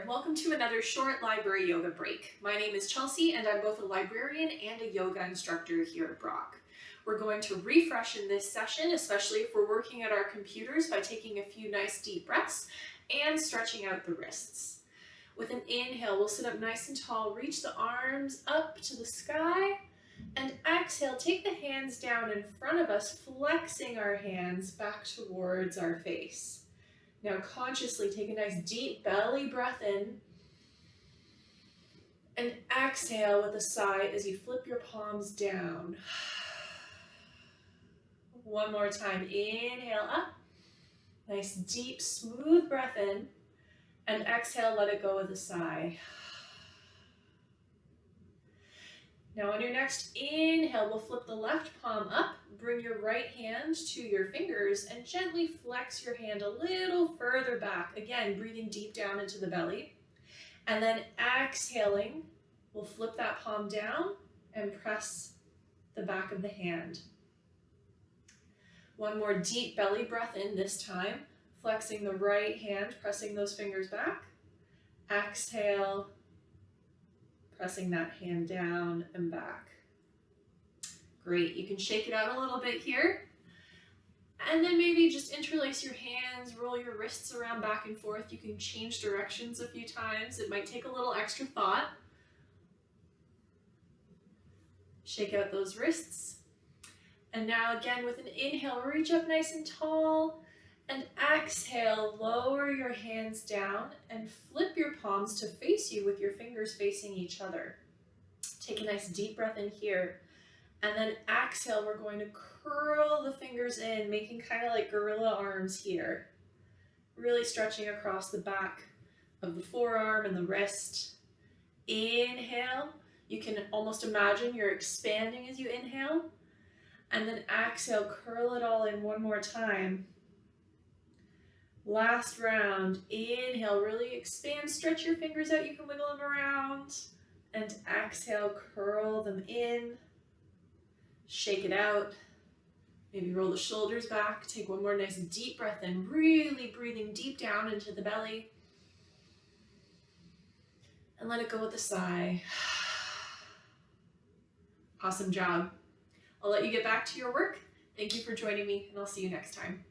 there, welcome to another short library yoga break. My name is Chelsea and I'm both a librarian and a yoga instructor here at Brock. We're going to refresh in this session, especially if we're working at our computers by taking a few nice deep breaths and stretching out the wrists. With an inhale, we'll sit up nice and tall, reach the arms up to the sky, and exhale, take the hands down in front of us, flexing our hands back towards our face. Now consciously take a nice deep belly breath in and exhale with a sigh as you flip your palms down. One more time, inhale up, nice deep smooth breath in and exhale, let it go with a sigh. Now on your next inhale, we'll flip the left palm up, bring your right hand to your fingers and gently flex your hand a little further back. Again, breathing deep down into the belly. And then exhaling, we'll flip that palm down and press the back of the hand. One more deep belly breath in this time, flexing the right hand, pressing those fingers back. Exhale, pressing that hand down and back. Great, you can shake it out a little bit here. And then maybe just interlace your hands, roll your wrists around back and forth. You can change directions a few times. It might take a little extra thought. Shake out those wrists. And now again with an inhale, reach up nice and tall. And exhale, lower your hands down and flip your palms to face you with your fingers facing each other. Take a nice deep breath in here. And then exhale, we're going to curl the fingers in, making kind of like gorilla arms here. Really stretching across the back of the forearm and the wrist. Inhale, you can almost imagine you're expanding as you inhale. And then exhale, curl it all in one more time. Last round, inhale, really expand, stretch your fingers out, you can wiggle them around. And exhale, curl them in, shake it out. Maybe roll the shoulders back, take one more nice deep breath in, really breathing deep down into the belly. And let it go with a sigh. Awesome job. I'll let you get back to your work. Thank you for joining me and I'll see you next time.